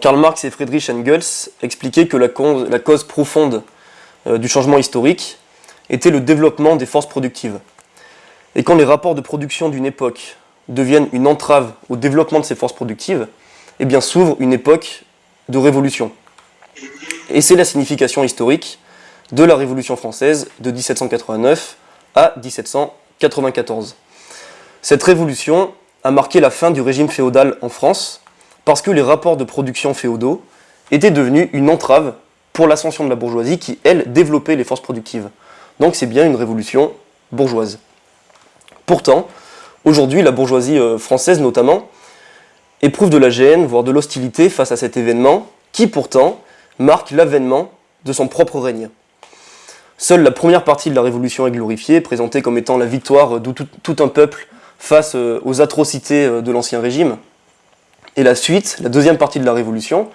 Karl Marx et Friedrich Engels expliquaient que la cause, la cause profonde euh, du changement historique était le développement des forces productives. Et quand les rapports de production d'une époque deviennent une entrave au développement de ces forces productives, eh bien s'ouvre une époque de révolution. Et c'est la signification historique de la Révolution française de 1789 à 1794. Cette révolution a marqué la fin du régime féodal en France parce que les rapports de production féodaux étaient devenus une entrave pour l'ascension de la bourgeoisie qui, elle, développait les forces productives. Donc c'est bien une révolution bourgeoise. Pourtant, aujourd'hui, la bourgeoisie euh, française notamment éprouve de la gêne, voire de l'hostilité face à cet événement qui pourtant marque l'avènement de son propre règne. Seule la première partie de la Révolution est glorifiée, présentée comme étant la victoire de tout, tout un peuple face euh, aux atrocités euh, de l'Ancien Régime. Et la suite, la deuxième partie de la Révolution,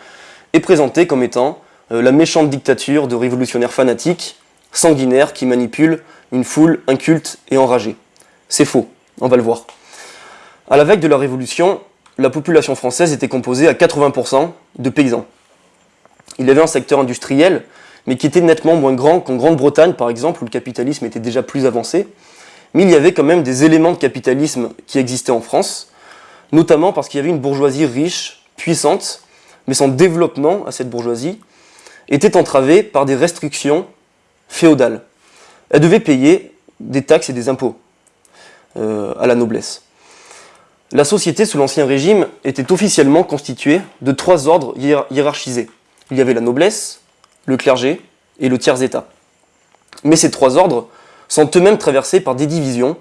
est présentée comme étant euh, la méchante dictature de révolutionnaires fanatiques, sanguinaires, qui manipulent une foule inculte et enragée. C'est faux, on va le voir. À la veille de la Révolution, la population française était composée à 80% de paysans. Il y avait un secteur industriel mais qui était nettement moins grand qu'en Grande-Bretagne, par exemple, où le capitalisme était déjà plus avancé. Mais il y avait quand même des éléments de capitalisme qui existaient en France, notamment parce qu'il y avait une bourgeoisie riche, puissante, mais son développement à cette bourgeoisie était entravé par des restrictions féodales. Elle devait payer des taxes et des impôts euh, à la noblesse. La société sous l'Ancien Régime était officiellement constituée de trois ordres hiérarchisés. Il y avait la noblesse, le clergé et le tiers-état. Mais ces trois ordres sont eux-mêmes traversés par des divisions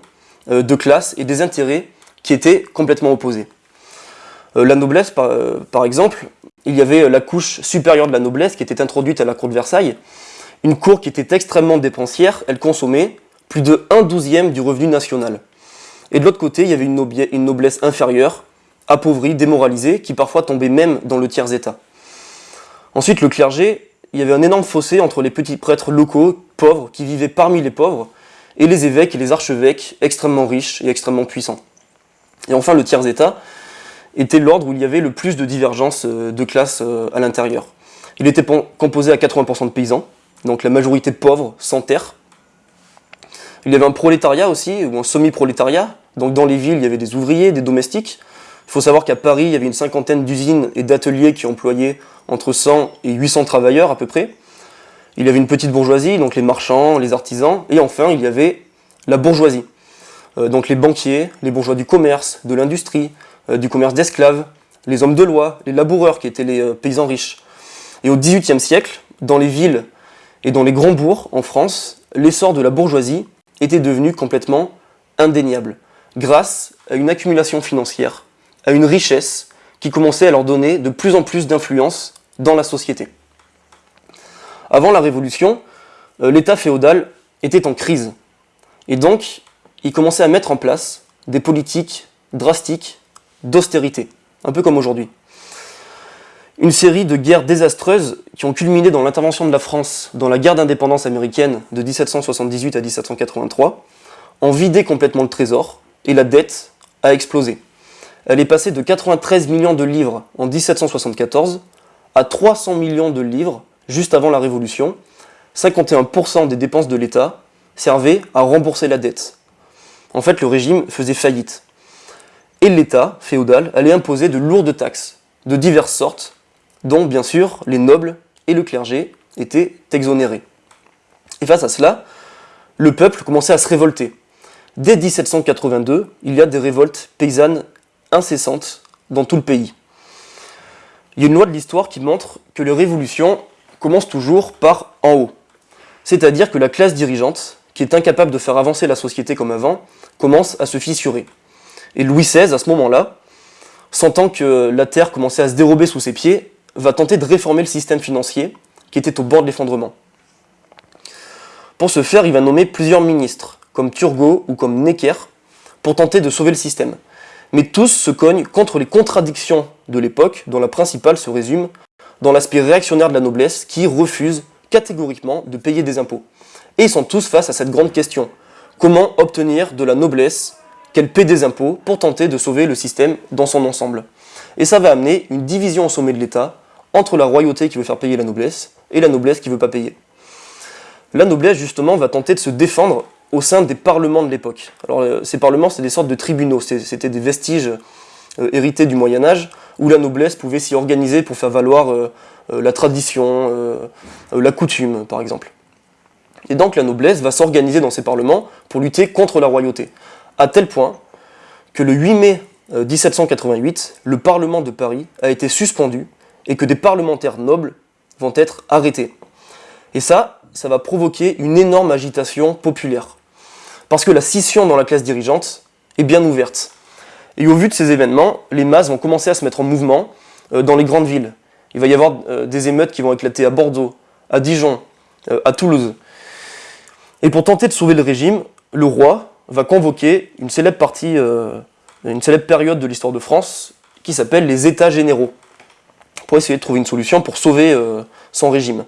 euh, de classes et des intérêts qui étaient complètement opposés. Euh, la noblesse, par, euh, par, exemple, il y avait la couche supérieure de la noblesse qui était introduite à la cour de Versailles, une cour qui était extrêmement dépensière, elle consommait plus de 1 douzième du revenu national. Et de l'autre côté, il y avait une, noblesse inférieure, appauvrie, démoralisée, qui parfois tombait même dans le tiers-état. Ensuite, le clergé il y avait un énorme fossé entre les petits prêtres locaux, pauvres, qui vivaient parmi les pauvres, et les évêques et les archevêques, extrêmement riches et extrêmement puissants. Et enfin, le tiers-état était l'ordre où il y avait le plus de divergences euh, de classe euh, à l'intérieur. Il était composé à 80% de paysans, donc la majorité pauvre, sans terre. Il y avait un prolétariat aussi, ou un semi-prolétariat, donc dans les villes, il y avait des ouvriers, des domestiques. Il faut savoir qu'à Paris, il y avait une cinquantaine d'usines et d'ateliers qui employaient entre 100 et 800 travailleurs à peu près. Il y avait une petite bourgeoisie, donc les marchands, les artisans, et enfin il y avait la bourgeoisie. Euh, donc les banquiers, les bourgeois du commerce, de l'industrie, euh, du commerce d'esclaves, les hommes de loi, les laboureurs qui étaient les euh, paysans riches. Et au XVIIIe siècle, dans les villes et dans les grands bourgs en France, l'essor de la bourgeoisie était devenu complètement indéniable, grâce à une accumulation financière, à une richesse qui commençait à leur donner de plus en plus d'influence dans la société. Avant la Révolution, euh, l'État féodal était en crise. Et donc, il commençait à mettre en place des politiques drastiques d'austérité, un peu comme aujourd'hui. Une série de guerres désastreuses qui ont culminé dans l'intervention de la France dans la guerre d'indépendance américaine de 1778 à 1783 ont vidé complètement le trésor et la dette a explosé. Elle est passée de 93 millions de livres en 1774 à 300 millions de livres juste avant la Révolution. 51% des dépenses de l'État servaient à rembourser la dette. En fait, le régime faisait faillite. Et l'État féodal allait imposer de lourdes taxes, de diverses sortes, dont bien sûr les nobles et le clergé étaient exonérés. Et face à cela, le peuple commençait à se révolter. Dès 1782, il y a des révoltes paysannes incessante dans tout le pays. Il y a une loi de l'histoire qui montre que les révolutions commencent toujours par en haut. C'est-à-dire que la classe dirigeante, qui est incapable de faire avancer la société comme avant, commence à se fissurer. Et Louis XVI, à ce moment-là, sentant que la terre commençait à se dérober sous ses pieds, va tenter de réformer le système financier qui était au bord de l'effondrement. Pour ce faire, il va nommer plusieurs ministres, comme Turgot ou comme Necker, pour tenter de sauver le système mais tous se cognent contre les contradictions de l'époque, dont la principale se résume dans l'aspect réactionnaire de la noblesse qui refuse catégoriquement de payer des impôts. Et ils sont tous face à cette grande question. Comment obtenir de la noblesse qu'elle paie des impôts pour tenter de sauver le système dans son ensemble? Et ça va amener une division au sommet de l'État entre la royauté qui veut faire payer la noblesse et la noblesse qui ne veut pas payer. La noblesse, justement, va tenter de se défendre au sein des parlements de l'époque. Alors, euh, ces parlements, c'est des sortes de tribunaux, c'était des vestiges euh, hérités du Moyen-Âge, où la noblesse pouvait s'y organiser pour faire valoir euh, la tradition, la coutume, par exemple. Et donc la noblesse va s'organiser dans ces parlements pour lutter contre la royauté, à tel point que le 8 mai 1788, le Parlement de Paris a été suspendu et que des parlementaires nobles vont être arrêtés. Et ça, ça va provoquer une énorme agitation populaire. Parce que la scission dans la classe dirigeante est bien ouverte. Et au vu de ces événements, les masses vont commencer à se mettre en mouvement euh, dans les grandes villes. Il va y avoir euh, des émeutes qui vont éclater à Bordeaux, à Dijon, euh, à Toulouse. Et pour tenter de sauver le régime, le roi va convoquer une célèbre partie, une célèbre période de l'histoire de France qui s'appelle les États généraux, pour essayer de trouver une solution pour sauver son régime.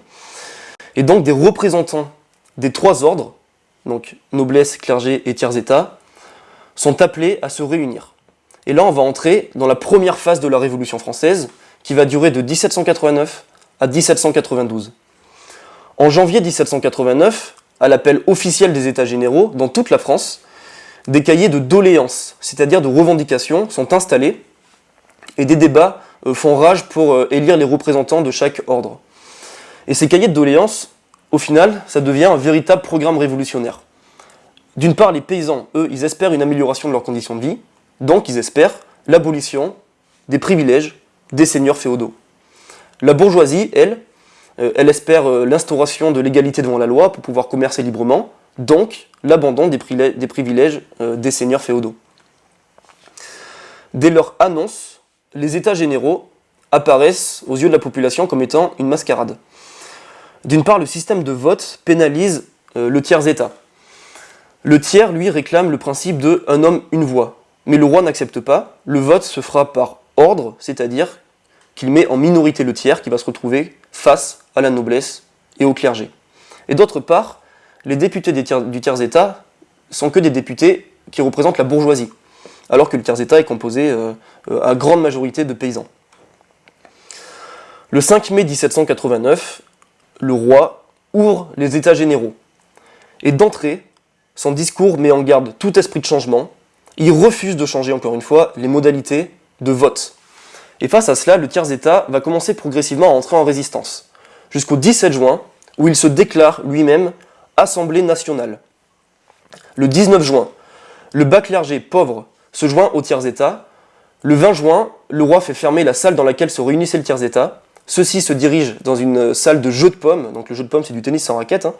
Et donc des représentants des trois ordres, donc noblesse, clergé et tiers-état, sont appelés à se réunir. Et là, on va entrer dans la première phase de la Révolution française, qui va durer de 1789 à 1792. En janvier 1789, à l'appel officiel des États généraux, dans toute la France, des cahiers de doléances, c'est-à-dire de revendications, sont installés, et des débats euh, font rage pour euh, élire les représentants de chaque ordre. Et ces cahiers de doléances, au final, ça devient un véritable programme révolutionnaire. D'une part, les paysans, eux, ils espèrent une amélioration de leurs conditions de vie, donc ils espèrent l'abolition des privilèges des seigneurs féodaux. La bourgeoisie, elle, euh, elle espère euh, l'instauration de l'égalité devant la loi pour pouvoir commercer librement, donc l'abandon des, privilèges euh, des seigneurs féodaux. Dès leur annonce, les états généraux apparaissent aux yeux de la population comme étant une mascarade. D'une part, le système de vote pénalise euh, le tiers-état. Le tiers, lui, réclame le principe de « un homme, une voix ». Mais le roi n'accepte pas, le vote se fera par ordre, c'est-à-dire qu'il met en minorité le tiers qui va se retrouver face à la noblesse et au clergé. Et d'autre part, les députés du tiers-état sont que des députés qui représentent la bourgeoisie, alors que le tiers-état est composé euh, euh, à grande majorité de paysans. Le 5 mai 1789, le roi ouvre les états généraux. Et d'entrée, son discours met en garde tout esprit de changement. Il refuse de changer, encore une fois, les modalités de vote. Et face à cela, le tiers-état va commencer progressivement à entrer en résistance, jusqu'au 17 juin, où il se déclare lui-même Assemblée nationale. Le 19 juin, le bas clergé pauvre se joint au tiers-état. Le 20 juin, le roi fait fermer la salle dans laquelle se réunissait le tiers-état, ceux-ci se dirigent dans une salle de jeu de pommes, donc le jeu de pommes c'est du tennis sans raquette. Hein.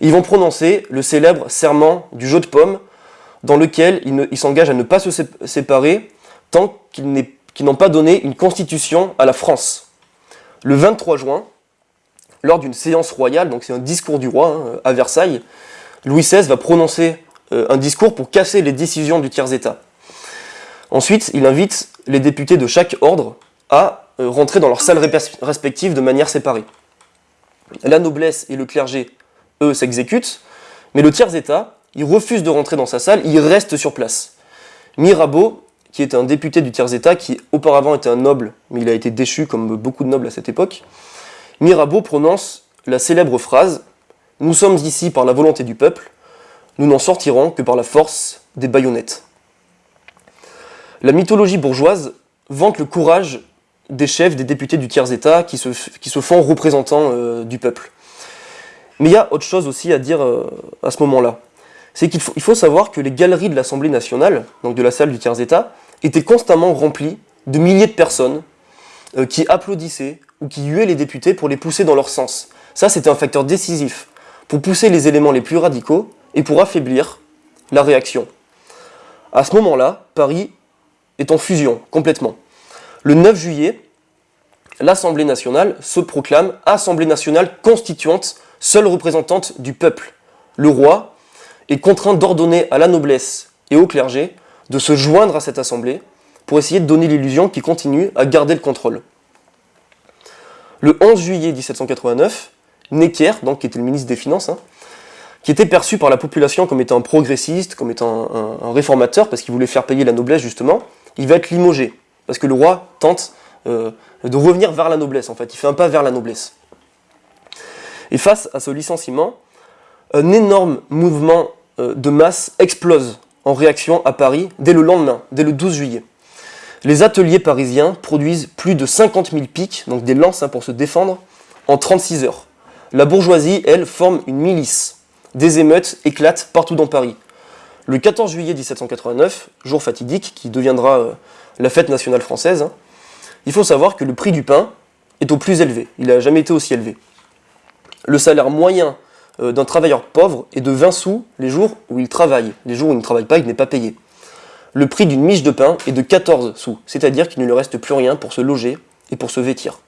Ils vont prononcer le célèbre serment du jeu de pommes, dans lequel ils s'engagent à ne pas se séparer tant qu'ils n'ont pas donné une constitution à la France. Le 23 juin, lors d'une séance royale, donc c'est un discours du roi hein, à Versailles, Louis XVI va prononcer euh, un discours pour casser les décisions du tiers-état. Ensuite, il invite les députés de chaque ordre à rentrer dans leurs salles respectives de manière séparée. La noblesse et le clergé, eux, s'exécutent, mais le tiers-état, il refuse de rentrer dans sa salle, il reste sur place. Mirabeau, qui est un député du tiers-état, qui auparavant était un noble, mais il a été déchu comme beaucoup de nobles à cette époque, Mirabeau prononce la célèbre phrase « Nous sommes ici par la volonté du peuple, nous n'en sortirons que par la force des baïonnettes ». La mythologie bourgeoise vante le courage des chefs, des députés du tiers-état qui se, qui se font représentants euh, du peuple. Mais il y a autre chose aussi à dire euh, à ce moment-là. C'est qu'il faut, il faut savoir que les galeries de l'Assemblée nationale, donc de la salle du tiers-état, étaient constamment remplies de milliers de personnes euh, qui applaudissaient ou qui huaient les députés pour les pousser dans leur sens. Ça, c'était un facteur décisif pour pousser les éléments les plus radicaux et pour affaiblir la réaction. À ce moment-là, Paris est en fusion, complètement. Le 9 juillet, l'Assemblée nationale se proclame Assemblée nationale constituante, seule représentante du peuple. Le roi est contraint d'ordonner à la noblesse et au clergé de se joindre à cette assemblée pour essayer de donner l'illusion qu'il continue à garder le contrôle. Le 11 juillet 1789, Necker, donc, qui était le ministre des Finances, hein, qui était perçu par la population comme étant un progressiste, comme étant un, réformateur, parce qu'il voulait faire payer la noblesse justement, il va être limogé, parce que le roi tente euh, de revenir vers la noblesse, en fait, il fait un pas vers la noblesse. Et face à ce licenciement, un énorme mouvement euh, de masse explose en réaction à Paris dès le lendemain, dès le 12 juillet. Les ateliers parisiens produisent plus de 50 000 piques, donc des lances hein, pour se défendre, en 36 heures. La bourgeoisie, elle, forme une milice. Des émeutes éclatent partout dans Paris. Le 14 juillet 1789, jour fatidique qui deviendra euh, la fête nationale française, hein, il faut savoir que le prix du pain est au plus élevé. Il n'a jamais été aussi élevé. Le salaire moyen euh, d'un travailleur pauvre est de 20 sous les jours où il travaille. Les jours où il ne travaille pas, il n'est pas payé. Le prix d'une miche de pain est de 14 sous, c'est-à-dire qu'il ne lui reste plus rien pour se loger et pour se vêtir.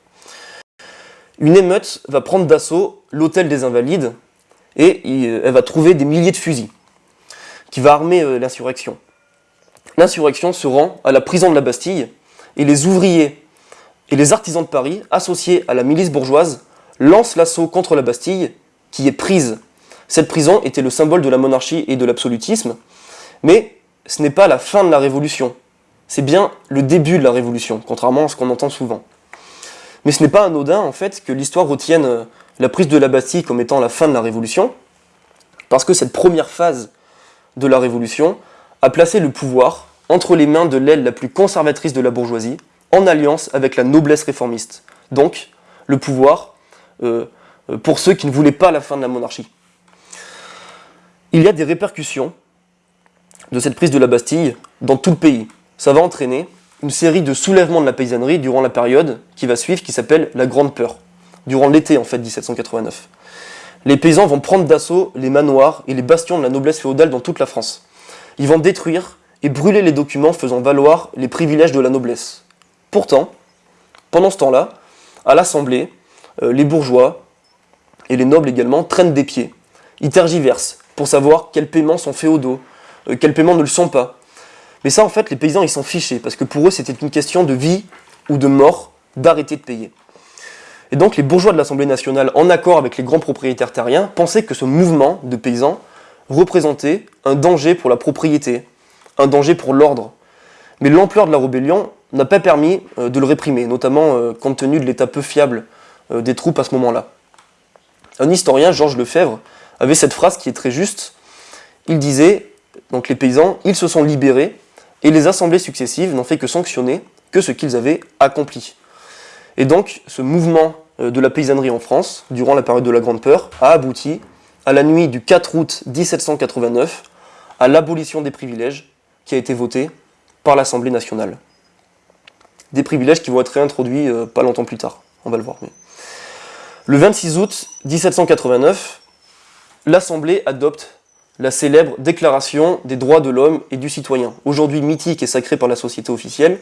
Une émeute va prendre d'assaut l'hôtel des Invalides et euh, elle va trouver des milliers de fusils qui va armer euh, l'insurrection. L'insurrection se rend à la prison de la Bastille et les ouvriers et les artisans de Paris, associés à la milice bourgeoise, lancent l'assaut contre la Bastille qui est prise. Cette prison était le symbole de la monarchie et de l'absolutisme, mais ce n'est pas la fin de la Révolution, c'est bien le début de la Révolution, contrairement à ce qu'on entend souvent. Mais ce n'est pas anodin, en fait, que l'histoire retienne euh, la prise de la Bastille comme étant la fin de la Révolution, parce que cette première phase de la Révolution a placé le pouvoir entre les mains de l'aile la plus conservatrice de la bourgeoisie, en alliance avec la noblesse réformiste. Donc, le pouvoir euh, euh, pour ceux qui ne voulaient pas la fin de la monarchie. Il y a des répercussions de cette prise de la Bastille dans tout le pays. Ça va entraîner une série de soulèvements de la paysannerie durant la période qui va suivre, qui s'appelle la Grande Peur, durant l'été en fait 1789. Les paysans vont prendre d'assaut les manoirs et les bastions de la noblesse féodale dans toute la France. Ils vont détruire et brûler les documents faisant valoir les privilèges de la noblesse. Pourtant, pendant ce temps-là, à l'Assemblée, euh, les bourgeois et les nobles également traînent des pieds. Ils tergiversent pour savoir quels paiements sont féodaux, euh, quels paiements ne le sont pas. Mais ça, en fait, les paysans, ils s'en fichaient, parce que pour eux, c'était une question de vie ou de mort d'arrêter de payer. Et donc, les bourgeois de l'Assemblée nationale, en accord avec les grands propriétaires terriens, pensaient que ce mouvement de paysans représentait un danger pour la propriété, un danger pour l'ordre. Mais l'ampleur de la rébellion n'a pas permis euh, de le réprimer, notamment euh, compte tenu de l'état peu fiable des troupes à ce moment-là. Un historien, Georges Lefebvre, avait cette phrase qui est très juste. Il disait donc les paysans, ils se sont libérés et les assemblées successives n'ont fait que sanctionner que ce qu'ils avaient accompli. Et donc ce mouvement euh, de la paysannerie en France, durant la période de la Grande Peur, a abouti à la nuit du 4 août 1789 à l'abolition des privilèges qui a été votée par l'Assemblée nationale. Des privilèges qui vont être réintroduits euh, pas longtemps plus tard, on va le voir. Le 26 août 1789, l'Assemblée adopte la célèbre Déclaration des droits de l'homme et du citoyen, aujourd'hui mythique et sacrée par la société officielle,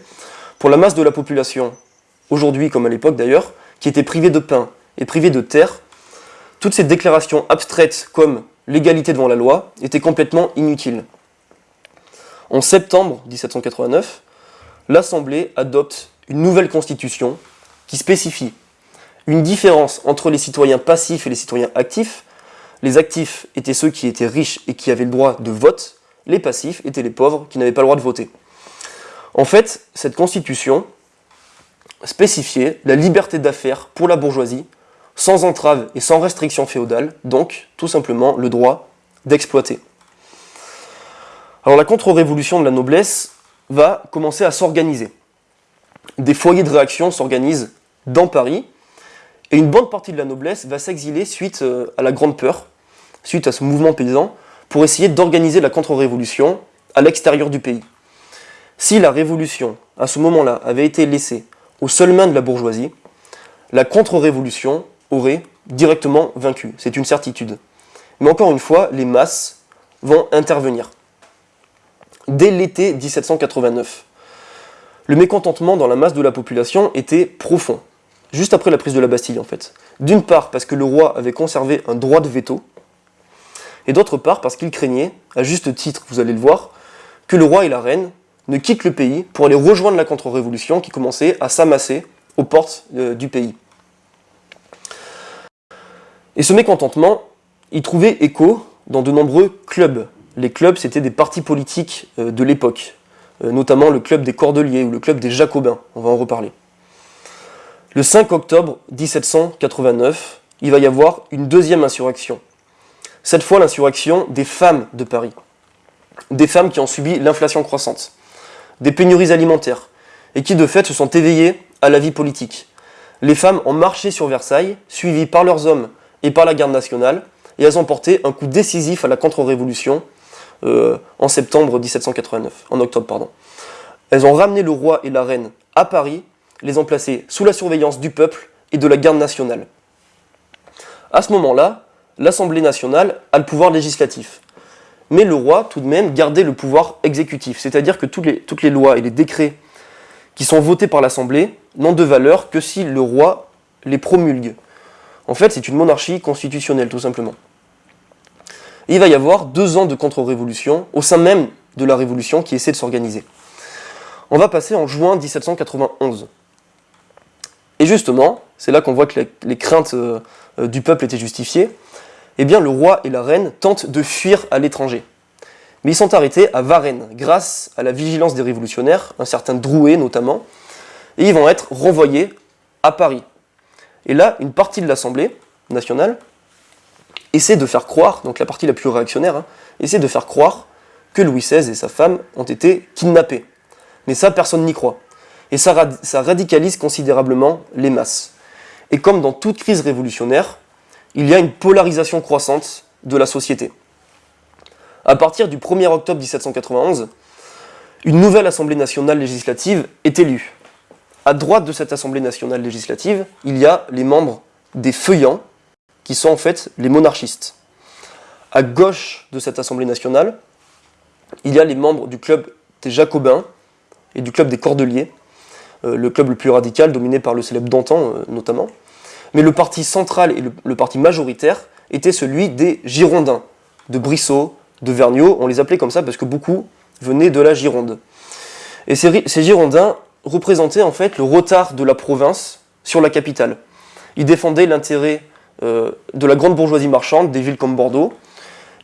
pour la masse de la population, aujourd'hui comme à l'époque d'ailleurs, qui était privée de pain et privée de terre, toutes ces déclarations abstraites comme l'égalité devant la loi étaient complètement inutiles. En septembre 1789, l'Assemblée adopte une nouvelle constitution qui spécifie une différence entre les citoyens passifs et les citoyens actifs, les actifs étaient ceux qui étaient riches et qui avaient le droit de vote, les passifs étaient les pauvres qui n'avaient pas le droit de voter. En fait, cette constitution spécifiait la liberté d'affaires pour la bourgeoisie, sans entrave et sans restriction féodale, donc tout simplement le droit d'exploiter. Alors la contre-révolution de la noblesse va commencer à s'organiser. Des foyers de réaction s'organisent dans Paris, et une bonne partie de la noblesse va s'exiler suite euh, à la Grande Peur, suite à ce mouvement paysan, pour essayer d'organiser la contre-révolution à l'extérieur du pays. Si la révolution, à ce moment-là, avait été laissée aux seules mains de la bourgeoisie, la contre-révolution aurait directement vaincu. C'est une certitude. Mais encore une fois, les masses vont intervenir. Dès l'été 1789, le mécontentement dans la masse de la population était profond juste après la prise de la Bastille en fait. D'une part parce que le roi avait conservé un droit de veto, et d'autre part parce qu'il craignait, à juste titre, vous allez le voir, que le roi et la reine ne quittent le pays pour aller rejoindre la contre-révolution qui commençait à s'amasser aux portes euh, du pays. Et ce mécontentement, il trouvait écho dans de nombreux clubs. Les clubs, c'était des partis politiques euh, de l'époque, euh, notamment le club des Cordeliers ou le club des Jacobins, on va en reparler. Le 5 octobre 1789, il va y avoir une deuxième insurrection. Cette fois, l'insurrection des femmes de Paris. Des femmes qui ont subi l'inflation croissante, des pénuries alimentaires, et qui de fait se sont éveillées à la vie politique. Les femmes ont marché sur Versailles, suivies par leurs hommes et par la garde nationale, et elles ont porté un coup décisif à la contre-révolution en septembre 1789, en octobre pardon. Elles ont ramené le roi et la reine à Paris, les ont placés sous la surveillance du peuple et de la garde nationale. À ce moment-là, l'Assemblée nationale a le pouvoir législatif. Mais le roi, tout de même, gardait le pouvoir exécutif, c'est-à-dire que toutes les, toutes les lois et les décrets qui sont votés par l'Assemblée n'ont de valeur que si le roi les promulgue. En fait, c'est une monarchie constitutionnelle, tout simplement. Il va y avoir deux ans de contre-révolution au sein même de la Révolution qui essaie de s'organiser. On va passer en juin 1791. Et justement, c'est là qu'on voit que les, craintes euh, du peuple étaient justifiées, eh bien le roi et la reine tentent de fuir à l'étranger mais ils sont arrêtés à Varennes, grâce à la vigilance des révolutionnaires, un certain Drouet notamment, et ils vont être renvoyés à Paris. Et là, une partie de l'Assemblée nationale essaie de faire croire, donc la partie la plus réactionnaire, hein, essaie de faire croire que Louis XVI et sa femme ont été kidnappés. Mais ça, personne n'y croit. Et ça, ça radicalise considérablement les masses. Et comme dans toute crise révolutionnaire, il y a une polarisation croissante de la société. À partir du 1er octobre 1791, une nouvelle Assemblée nationale législative est élue. À droite de cette Assemblée nationale législative, il y a les membres des feuillants, qui sont en fait les monarchistes. À gauche de cette Assemblée nationale, il y a les membres du club des Jacobins et du club des Cordeliers, euh, le club le plus radical, dominé par le célèbre Dantan euh, notamment. Mais le parti central et le, parti majoritaire était celui des Girondins, de Brissot, de Vergniaud, on les appelait comme ça parce que beaucoup venaient de la Gironde. Et ces, Girondins représentaient en fait le retard de la province sur la capitale. Ils défendaient l'intérêt euh, de la grande bourgeoisie marchande, des villes comme Bordeaux.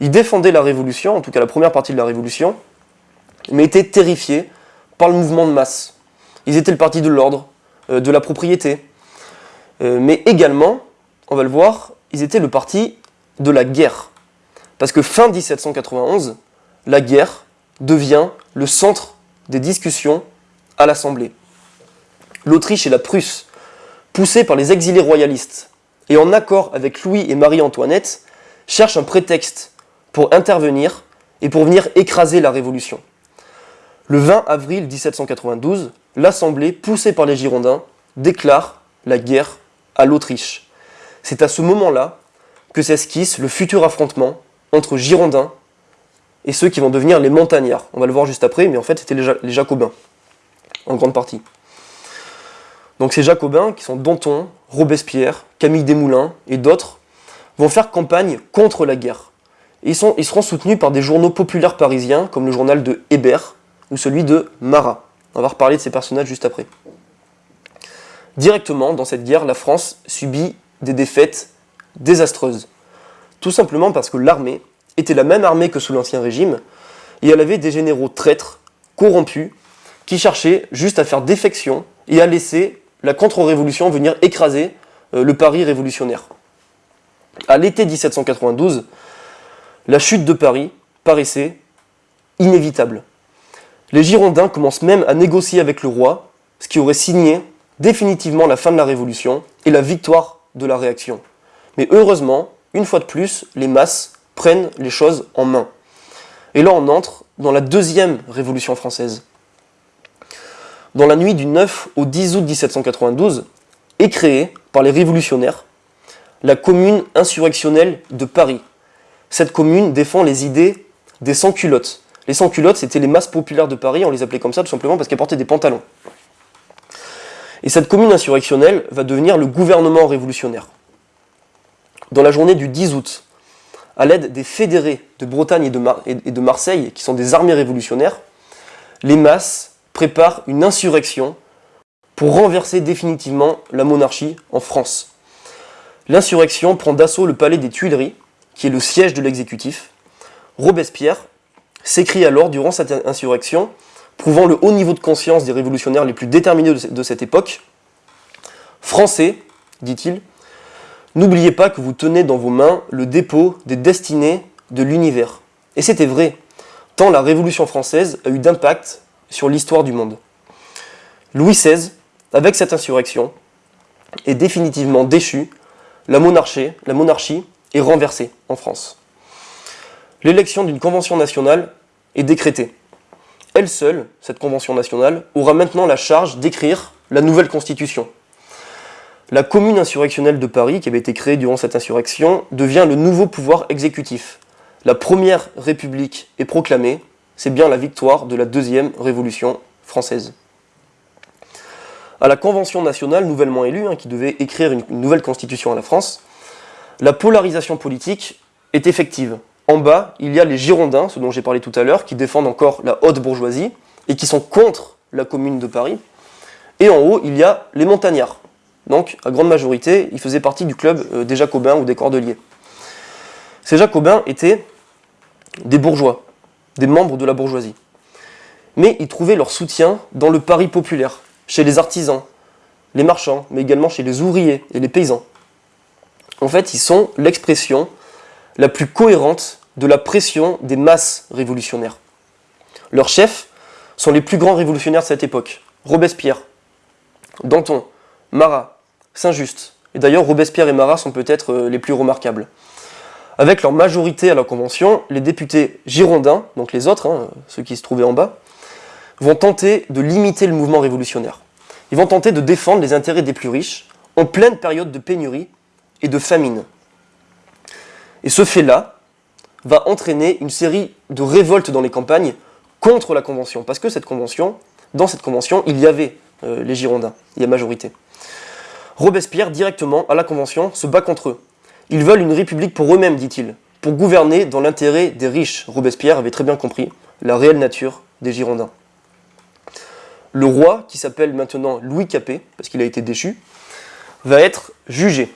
Ils défendaient la Révolution, en tout cas la première partie de la Révolution, mais étaient terrifiés par le mouvement de masse. Ils étaient le parti de l'ordre, euh, de la propriété, euh, mais également, on va le voir, ils étaient le parti de la guerre. Parce que fin 1791, la guerre devient le centre des discussions à l'Assemblée. L'Autriche et la Prusse, poussées par les exilés royalistes et en accord avec Louis et Marie-Antoinette, cherchent un prétexte pour intervenir et pour venir écraser la Révolution. Le 20 avril 1792, l'Assemblée, poussée par les Girondins, déclare la guerre à l'Autriche. C'est à ce moment-là que s'esquisse le futur affrontement entre Girondins et ceux qui vont devenir les montagnards. On va le voir juste après, mais en fait c'était les, Jacobins, en grande partie. Donc ces Jacobins, qui sont Danton, Robespierre, Camille Desmoulins et d'autres, vont faire campagne contre la guerre. ils, sont, ils seront soutenus par des journaux populaires parisiens, comme le journal de Hébert ou celui de Marat. On va reparler de ces personnages juste après. Directement, dans cette guerre, la France subit des défaites désastreuses. Tout simplement parce que l'armée était la même armée que sous l'Ancien Régime, et elle avait des généraux traîtres, corrompus, qui cherchaient juste à faire défection et à laisser la contre-révolution venir écraser euh, le Paris révolutionnaire. À l'été 1792, la chute de Paris paraissait inévitable. Les Girondins commencent même à négocier avec le roi, ce qui aurait signé définitivement la fin de la Révolution et la victoire de la réaction. Mais heureusement, une fois de plus, les masses prennent les choses en main. Et là, on entre dans la deuxième révolution française. Dans la nuit du 9 au 10 août 1792, est créée par les révolutionnaires la commune insurrectionnelle de Paris. Cette commune défend les idées des sans-culottes. Les sans-culottes, c'était les masses populaires de Paris, on les appelait comme ça tout simplement parce qu'elles portaient des pantalons. Et cette commune insurrectionnelle va devenir le gouvernement révolutionnaire dans la journée du 10 août, à l'aide des fédérés de Bretagne et de, Marseille, qui sont des armées révolutionnaires, les masses préparent une insurrection pour renverser définitivement la monarchie en France. L'insurrection prend d'assaut le palais des Tuileries, qui est le siège de l'exécutif. Robespierre s'écrit alors durant cette insurrection, prouvant le haut niveau de conscience des révolutionnaires les plus déterminés de cette époque. Français, dit-il, n'oubliez pas que vous tenez dans vos mains le dépôt des destinées de l'univers. Et c'était vrai, tant la Révolution française a eu d'impact sur l'histoire du monde. Louis XVI, avec cette insurrection, est définitivement déchu, la monarchie, la monarchie est renversée en France. L'élection d'une convention nationale est décrétée. Elle seule, cette convention nationale, aura maintenant la charge d'écrire la nouvelle constitution. La commune insurrectionnelle de Paris, qui avait été créée durant cette insurrection, devient le nouveau pouvoir exécutif. La première république est proclamée, c'est bien la victoire de la deuxième révolution française. À la Convention nationale nouvellement élue, hein, qui devait écrire une, nouvelle constitution à la France, la polarisation politique est effective. En bas, il y a les Girondins, ce dont j'ai parlé tout à l'heure, qui défendent encore la haute bourgeoisie et qui sont contre la commune de Paris. Et en haut, il y a les montagnards. Donc, à grande majorité, ils faisaient partie du club euh, des Jacobins ou des Cordeliers. Ces Jacobins étaient des bourgeois, des membres de la bourgeoisie. Mais ils trouvaient leur soutien dans le Paris populaire, chez les artisans, les marchands, mais également chez les ouvriers et les paysans. En fait, ils sont l'expression la plus cohérente de la pression des masses révolutionnaires. Leurs chefs sont les plus grands révolutionnaires de cette époque. Robespierre, Danton, Marat, Saint-Just. Et d'ailleurs, Robespierre et Marat sont peut-être euh, les plus remarquables. Avec leur majorité à la Convention, les députés girondins, donc les autres, hein, ceux qui se trouvaient en bas, vont tenter de limiter le mouvement révolutionnaire. Ils vont tenter de défendre les intérêts des plus riches en pleine période de pénurie et de famine. Et ce fait-là va entraîner une série de révoltes dans les campagnes contre la Convention. Parce que cette convention, dans cette convention, il y avait euh, les Girondins, il y a majorité. Robespierre, directement, à la Convention, se bat contre eux. Ils veulent une république pour eux-mêmes, dit-il, pour gouverner dans l'intérêt des riches. Robespierre avait très bien compris la réelle nature des Girondins. Le roi, qui s'appelle maintenant Louis Capet, parce qu'il a été déchu, va être jugé.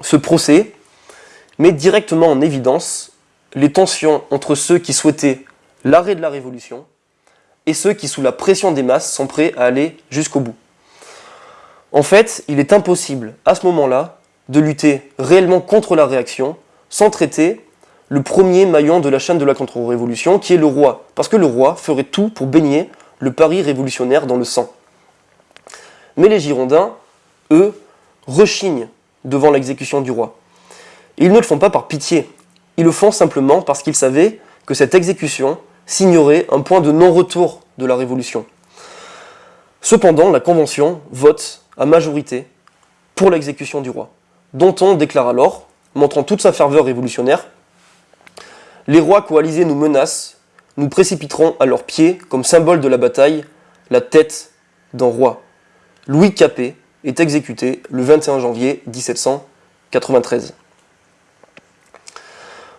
Ce procès met directement en évidence les tensions entre ceux qui souhaitaient l'arrêt de la Révolution et ceux qui, sous la pression des masses, sont prêts à aller jusqu'au bout. En fait, il est impossible, à ce moment-là, de lutter réellement contre la réaction sans traiter le premier maillon de la chaîne de la contre-révolution, qui est le roi. Parce que le roi ferait tout pour baigner le Paris révolutionnaire dans le sang. Mais les Girondins, eux, rechignent devant l'exécution du roi. ils ne le font pas par pitié, ils le font simplement parce qu'ils savaient que cette exécution signerait un point de non-retour de la Révolution. Cependant, la Convention vote à majorité pour l'exécution du roi, dont on déclare alors, montrant toute sa ferveur révolutionnaire, « Les rois coalisés nous menacent, nous précipiterons à leurs pieds, comme symbole de la bataille, la tête d'un roi. Louis Capet est exécuté le 21 janvier 1793.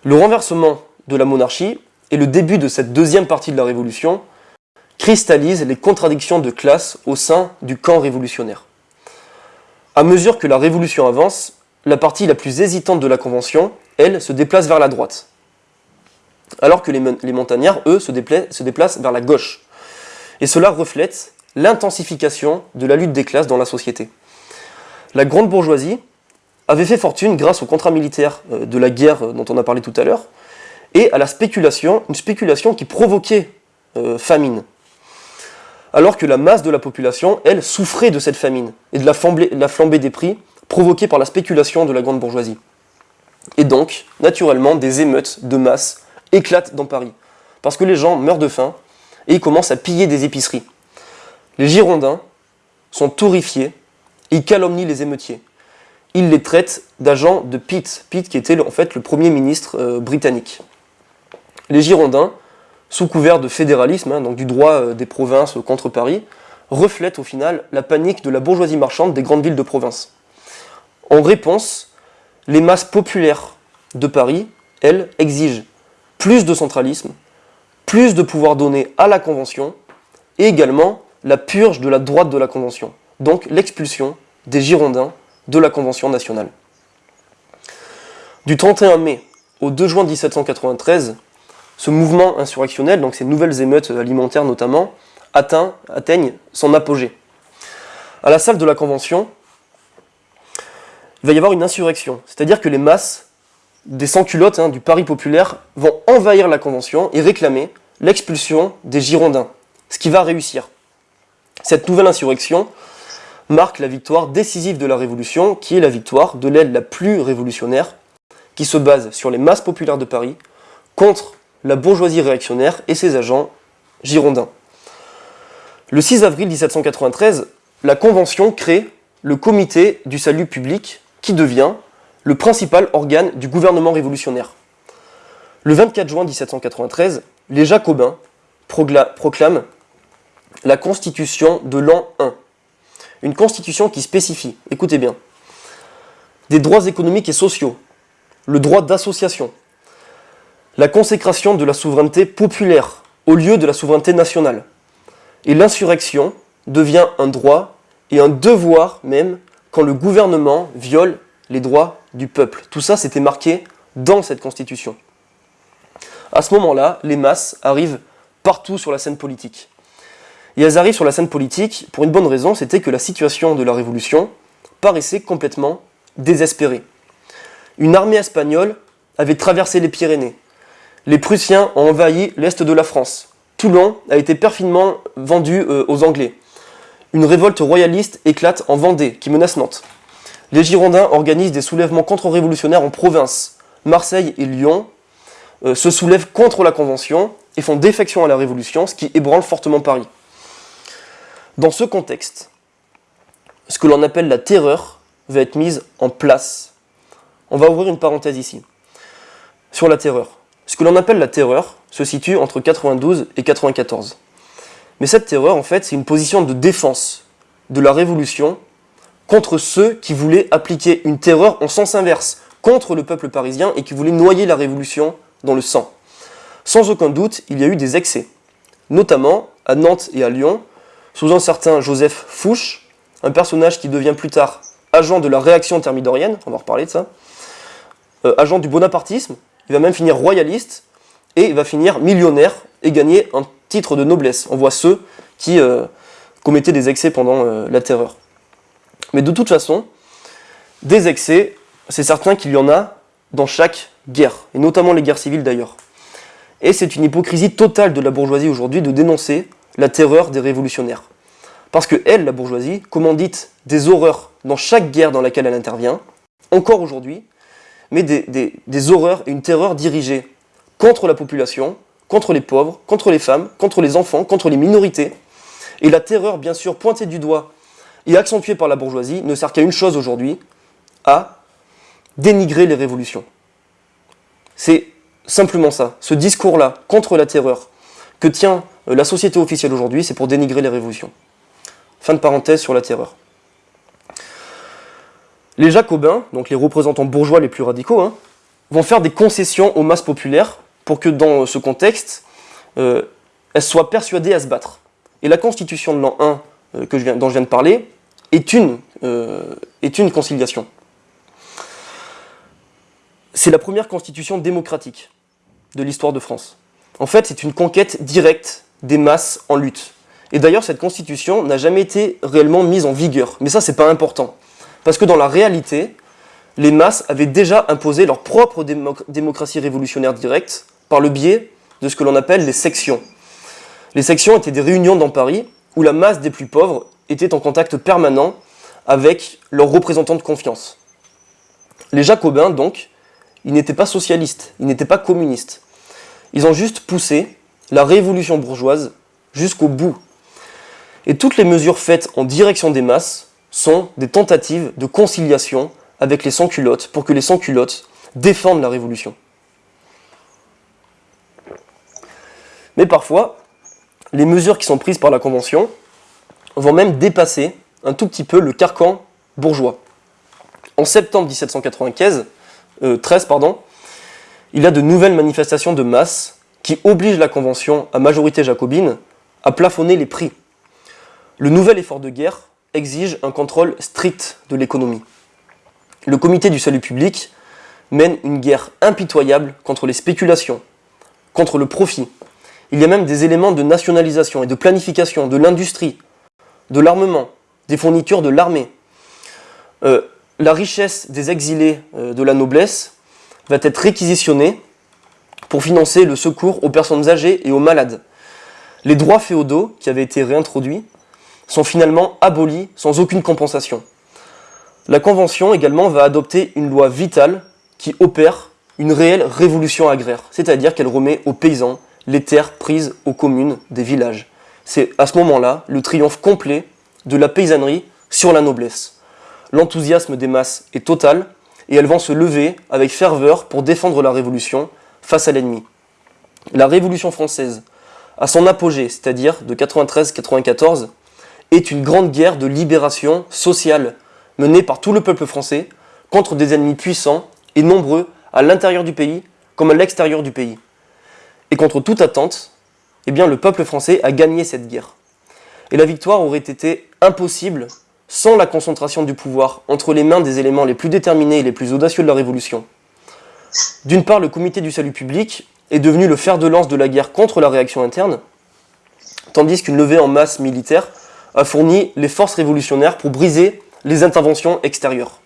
Le renversement de la monarchie et le début de cette deuxième partie de la Révolution cristallise les contradictions de classe au sein du camp révolutionnaire. À mesure que la Révolution avance, la partie la plus hésitante de la Convention, elle, se déplace vers la droite alors que les, montagnards, eux, se, déplacent vers la gauche. Et cela reflète l'intensification de la lutte des classes dans la société. La grande bourgeoisie avait fait fortune grâce au contrat militaire euh, de la guerre euh, dont on a parlé tout à l'heure, et à la spéculation, une spéculation qui provoquait euh, famine. Alors que la masse de la population, elle, souffrait de cette famine et de la flambée des prix provoquée par la spéculation de la grande bourgeoisie. Et donc, naturellement, des émeutes de masse éclate dans Paris. Parce que les gens meurent de faim et ils commencent à piller des épiceries. Les Girondins sont horrifiés et ils calomnient les émeutiers. Ils les traitent d'agents de Pitt, Pitt qui était en fait le premier ministre euh, britannique. Les Girondins, sous couvert de fédéralisme, hein, donc du droit euh, des provinces contre Paris, reflètent au final la panique de la bourgeoisie marchande des grandes villes de province. En réponse, les masses populaires de Paris, elles, exigent plus de centralisme, plus de pouvoir donné à la Convention, et également la purge de la droite de la Convention, donc l'expulsion des Girondins de la Convention nationale. Du 31 mai au 2 juin 1793, ce mouvement insurrectionnel, donc ces nouvelles émeutes alimentaires notamment, atteint, atteignent son apogée. À la salle de la Convention, il va y avoir une insurrection, c'est-à-dire que les masses des sans-culottes hein, du Paris populaire vont envahir la Convention et réclamer l'expulsion des Girondins, ce qui va réussir. Cette nouvelle insurrection marque la victoire décisive de la Révolution, qui est la victoire de l'aile la plus révolutionnaire, qui se base sur les masses populaires de Paris, contre la bourgeoisie réactionnaire et ses agents girondins. Le 6 avril 1793, la Convention crée le Comité du salut public, qui devient le principal organe du gouvernement révolutionnaire. Le 24 juin 1793, les Jacobins proclament la Constitution de l'an 1. Une constitution qui spécifie, écoutez bien, des droits économiques et sociaux, le droit d'association, la consécration de la souveraineté populaire au lieu de la souveraineté nationale. Et l'insurrection devient un droit et un devoir même quand le gouvernement viole les droits du peuple. Tout ça, c'était marqué dans cette constitution. À ce moment-là, les masses arrivent partout sur la scène politique. Et elles arrivent sur la scène politique pour une bonne raison, c'était que la situation de la Révolution paraissait complètement désespérée. Une armée espagnole avait traversé les Pyrénées. Les Prussiens ont envahi l'est de la France. Toulon a été perfidement vendu euh, aux Anglais. Une révolte royaliste éclate en Vendée, qui menace Nantes. Les Girondins organisent des soulèvements contre-révolutionnaires en province. Marseille et Lyon euh, se soulèvent contre la Convention et font défection à la Révolution, ce qui ébranle fortement Paris. Dans ce contexte, ce que l'on appelle la terreur va être mise en place. On va ouvrir une parenthèse ici. Sur la terreur. Ce que l'on appelle la terreur se situe entre 92 et 94. Mais cette terreur, en fait, c'est une position de défense de la Révolution contre ceux qui voulaient appliquer une terreur en sens inverse, contre le peuple parisien et qui voulaient noyer la Révolution dans le sang. Sans aucun doute, il y a eu des excès, notamment à Nantes et à Lyon, sous un certain Joseph Fouche, un personnage qui devient plus tard agent de la réaction thermidorienne, on va reparler de ça, euh, agent du bonapartisme, il va même finir royaliste, et il va finir millionnaire et gagner un titre de noblesse. On voit ceux qui euh, commettaient des excès pendant euh, la terreur. Mais de toute façon, des excès, c'est certain qu'il y en a dans chaque guerre, et notamment les guerres civiles d'ailleurs. Et c'est une hypocrisie totale de la bourgeoisie aujourd'hui de dénoncer la terreur des révolutionnaires. Parce que elle, la bourgeoisie, commandite des horreurs dans chaque guerre dans laquelle elle intervient, encore aujourd'hui, mais des, horreurs et une terreur dirigée contre la population, contre les pauvres, contre les femmes, contre les enfants, contre les minorités. Et la terreur, bien sûr, pointée du doigt et accentuée par la bourgeoisie, ne sert qu'à une chose aujourd'hui, à dénigrer les révolutions. C'est simplement ça. Ce discours-là contre la terreur que tient euh, la société officielle aujourd'hui, c'est pour dénigrer les révolutions. Fin de parenthèse sur la terreur. Les jacobins, donc les représentants bourgeois les plus radicaux, hein, vont faire des concessions aux masses populaires pour que dans ce contexte, euh, elles soient persuadées à se battre. Et la constitution de l'an 1 euh, que je viens, dont je viens de parler est une, est une conciliation. C'est la première constitution démocratique de l'histoire de France. En fait, c'est une conquête directe des masses en lutte. Et d'ailleurs, cette constitution n'a jamais été réellement mise en vigueur. Mais ça, c'est pas important. Parce que dans la réalité, les masses avaient déjà imposé leur propre démocratie révolutionnaire directe par le biais de ce que l'on appelle les sections. Les sections étaient des réunions dans Paris où la masse des plus pauvres était en contact permanent avec leurs représentants de confiance. Les jacobins, donc, ils n'étaient pas socialistes, ils n'étaient pas communistes. Ils ont juste poussé la révolution bourgeoise jusqu'au bout. Et toutes les mesures faites en direction des masses sont des tentatives de conciliation avec les sans-culottes pour que les sans-culottes défendent la révolution. Mais parfois, les mesures qui sont prises par la Convention vont même dépasser un tout petit peu le carcan bourgeois. En septembre 1795, 13, euh, pardon, il y a de nouvelles manifestations de masse qui obligent la Convention à majorité jacobine à plafonner les prix. Le nouvel effort de guerre exige un contrôle strict de l'économie. le comité du salut public mène une guerre impitoyable contre les spéculations, contre le profit. Il y a même des éléments de nationalisation et de planification de l'industrie, de l'armement, des fournitures de l'armée. Euh, la richesse des exilés euh, de la noblesse va être réquisitionnée pour financer le secours aux personnes âgées et aux malades. Les droits féodaux, qui avaient été réintroduits, sont finalement abolis sans aucune compensation. La Convention également va adopter une loi vitale qui opère une réelle révolution agraire, c'est-à-dire qu'elle remet aux paysans les terres prises aux communes des villages. C'est à ce moment-là le triomphe complet de la paysannerie sur la noblesse. L'enthousiasme des masses est total et elles vont se lever avec ferveur pour défendre la révolution face à l'ennemi. La révolution française, à son apogée, c'est-à-dire de 93-94, est une grande guerre de libération sociale menée par tout le peuple français contre des ennemis puissants et nombreux à l'intérieur du pays comme à l'extérieur du pays. Et contre toute attente, eh bien, le peuple français a gagné cette guerre. Et la victoire aurait été impossible sans la concentration du pouvoir entre les mains des éléments les plus déterminés et les plus audacieux de la Révolution. D'une part, le comité du salut public est devenu le fer de lance de la guerre contre la réaction interne, tandis qu'une levée en masse militaire a fourni les forces révolutionnaires pour briser les interventions extérieures.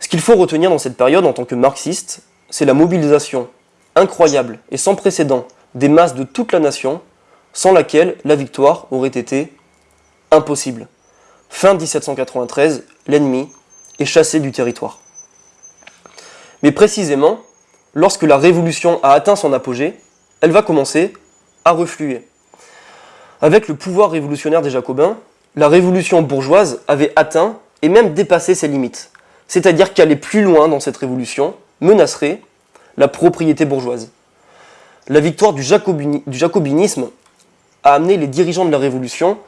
Ce qu'il faut retenir dans cette période en tant que marxiste, c'est la mobilisation incroyable et sans précédent des masses de toute la nation, sans laquelle la victoire aurait été impossible. Fin 1793, l'ennemi est chassé du territoire. Mais précisément, lorsque la révolution a atteint son apogée, elle va commencer à refluer. Avec le pouvoir révolutionnaire des Jacobins, la révolution bourgeoise avait atteint et même dépassé ses limites. C'est-à-dire qu'aller plus loin dans cette révolution menacerait la propriété bourgeoise. La victoire du, jacobinisme a amené les dirigeants de la révolution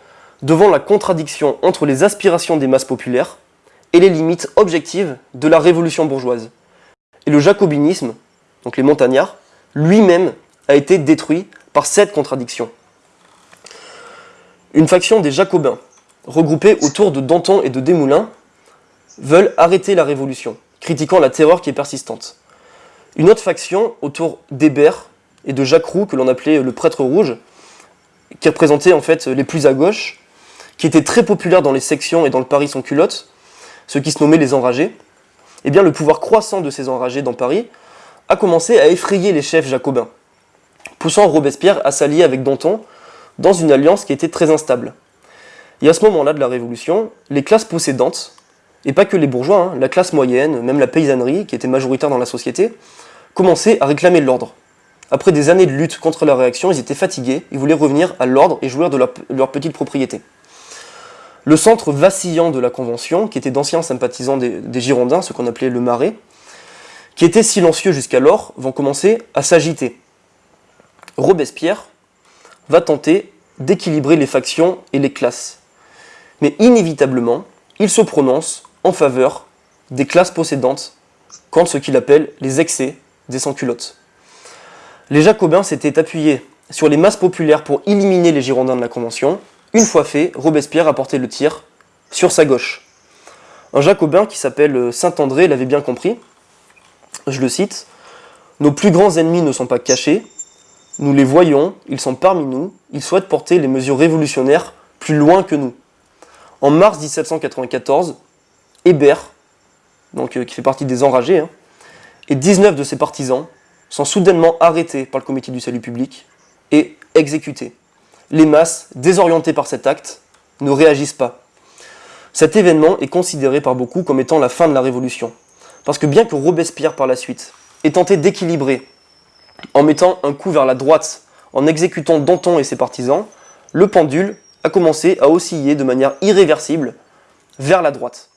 devant la contradiction entre les aspirations des masses populaires et les limites objectives de la révolution bourgeoise. Et le jacobinisme, donc les montagnards, lui-même a été détruit par cette contradiction. Une faction des jacobins, regroupée autour de Danton et de Desmoulins, veulent arrêter la révolution, critiquant la terreur qui est persistante. Une autre faction autour d'Hébert et de Jacques Roux, que l'on appelait le prêtre rouge, qui représentait en fait les plus à gauche, qui était très populaire dans les sections et dans le Paris sans culotte, ceux qui se nommaient les enragés, eh bien le pouvoir croissant de ces enragés dans Paris a commencé à effrayer les chefs jacobins, poussant Robespierre à s'allier avec Danton dans une alliance qui était très instable. Et à ce moment-là de la Révolution, les classes possédantes, et pas que les bourgeois, hein, la classe moyenne, même la paysannerie, qui était majoritaire dans la société, commençaient à réclamer l'ordre. Après des années de lutte contre la réaction, ils étaient fatigués, ils voulaient revenir à l'ordre et jouir de leur petite propriété. Le centre vacillant de la Convention, qui était d'anciens sympathisants des, Girondins, ce qu'on appelait le Marais, qui était silencieux jusqu'alors, vont commencer à s'agiter. Robespierre va tenter d'équilibrer les factions et les classes. Mais inévitablement, il se prononce en faveur des classes possédantes contre ce qu'il appelle les excès des sans-culottes. Les Jacobins s'étaient appuyés sur les masses populaires pour éliminer les Girondins de la Convention, une fois fait, Robespierre a porté le tir sur sa gauche. Un jacobin qui s'appelle Saint-André l'avait bien compris. Je le cite. Nos plus grands ennemis ne sont pas cachés. Nous les voyons, ils sont parmi nous. Ils souhaitent porter les mesures révolutionnaires plus loin que nous. En mars 1794, Hébert, donc, euh, qui fait partie des enragés, hein, et 19 de ses partisans sont soudainement arrêtés par le comité du salut public et exécutés les masses, désorientées par cet acte, ne réagissent pas. Cet événement est considéré par beaucoup comme étant la fin de la Révolution. Parce que bien que Robespierre par la suite ait tenté d'équilibrer en mettant un coup vers la droite, en exécutant Danton et ses partisans, le pendule a commencé à osciller de manière irréversible vers la droite.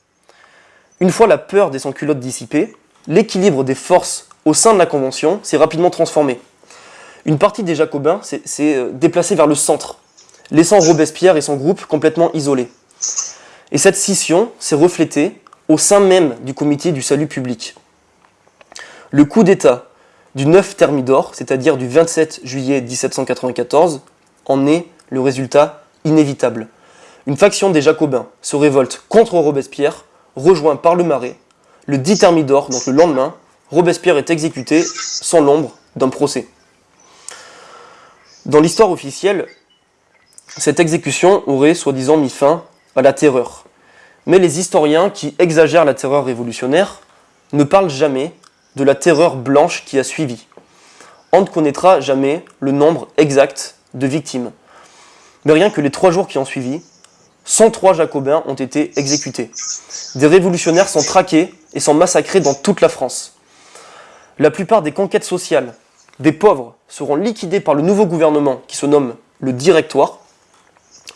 Une fois la peur des sans-culottes dissipée, l'équilibre des forces au sein de la Convention s'est rapidement transformé une partie des Jacobins s'est euh, déplacée vers le centre, laissant Robespierre et son groupe complètement isolés. Et cette scission s'est reflétée au sein même du comité du salut public. Le coup d'État du 9 Thermidor, c'est-à-dire du 27 juillet 1794, en est le résultat inévitable. Une faction des Jacobins se révolte contre Robespierre, rejoint par le Marais, le 10 Thermidor, donc le lendemain, Robespierre est exécuté sans l'ombre d'un procès. Dans l'histoire officielle, cette exécution aurait soi-disant mis fin à la terreur. Mais les historiens qui exagèrent la terreur révolutionnaire ne parlent jamais de la terreur blanche qui a suivi. On ne connaîtra jamais le nombre exact de victimes. Mais rien que les trois jours qui ont suivi, 103 jacobins ont été exécutés. Des révolutionnaires sont traqués et sont massacrés dans toute la France. La plupart des conquêtes sociales des pauvres seront liquidées par le nouveau gouvernement qui se nomme le Directoire,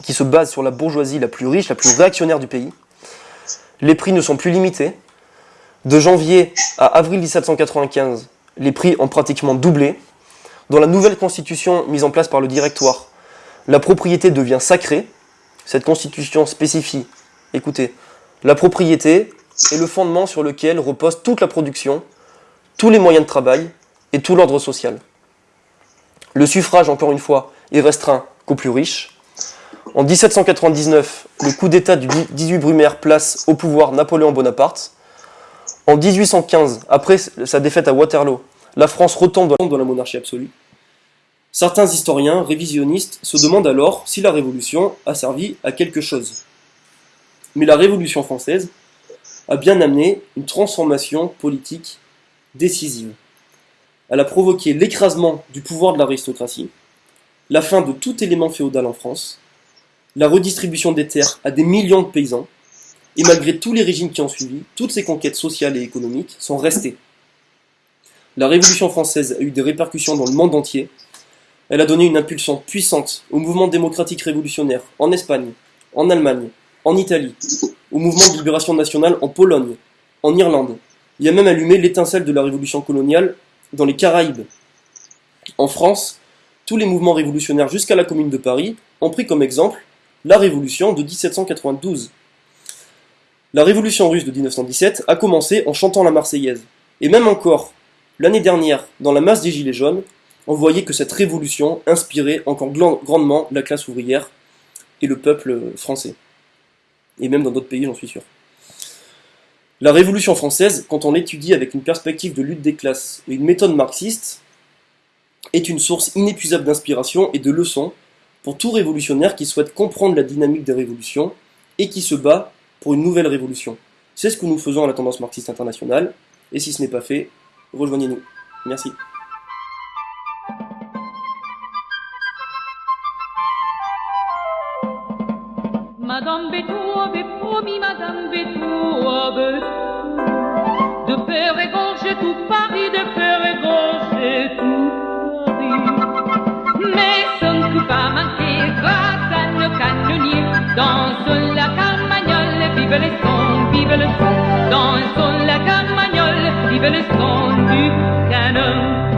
qui se base sur la bourgeoisie la plus riche, la plus réactionnaire du pays. Les prix ne sont plus limités. De janvier à avril 1795, les prix ont pratiquement doublé. Dans la nouvelle constitution mise en place par le Directoire, la propriété devient sacrée. Cette constitution spécifie, écoutez, la propriété est le fondement sur lequel repose toute la production, tous les moyens de travail et tout l'ordre social. Le suffrage, encore une fois, est restreint qu'aux plus riches. En 1799, le coup d'État du 18 Brumaire place au pouvoir Napoléon Bonaparte. En 1815, après sa défaite à Waterloo, la France retombe dans la monarchie absolue. Certains historiens révisionnistes se demandent alors si la Révolution a servi à quelque chose. Mais la Révolution française a bien amené une transformation politique décisive. Elle a provoqué l'écrasement du pouvoir de l'aristocratie, la fin de tout élément féodal en France, la redistribution des terres à des millions de paysans, et malgré tous les régimes qui ont suivi, toutes ces conquêtes sociales et économiques sont restées. La Révolution française a eu des répercussions dans le monde entier, elle a donné une impulsion puissante au mouvement démocratique révolutionnaire en Espagne, en Allemagne, en Italie, au mouvement de libération nationale en Pologne, en Irlande. Il a même allumé l'étincelle de la révolution coloniale dans les Caraïbes. En France, tous les mouvements révolutionnaires jusqu'à la Commune de Paris ont pris comme exemple la révolution de 1792. La révolution russe de 1917 a commencé en chantant la Marseillaise. Et même encore, l'année dernière, dans la masse des Gilets jaunes, on voyait que cette révolution inspirait encore grandement la classe ouvrière et le peuple français. Et même dans d'autres pays, j'en suis sûr. La Révolution française, quand on l'étudie avec une perspective de lutte des classes et une méthode marxiste, est une source inépuisable d'inspiration et de leçons pour tout révolutionnaire qui souhaite comprendre la dynamique des révolutions et qui se bat pour une nouvelle révolution. C'est ce que nous faisons à la tendance marxiste internationale, et si ce n'est pas fait, rejoignez-nous. Merci. Promis, Madame Bétou avait de faire égorger tout Paris, de faire égorger tout Paris. Mais ce ne fut pas grâce à nos canonniers. Dans la carmagnole, vive le son, vive le son. Dans la carmagnole, vive le son du canon.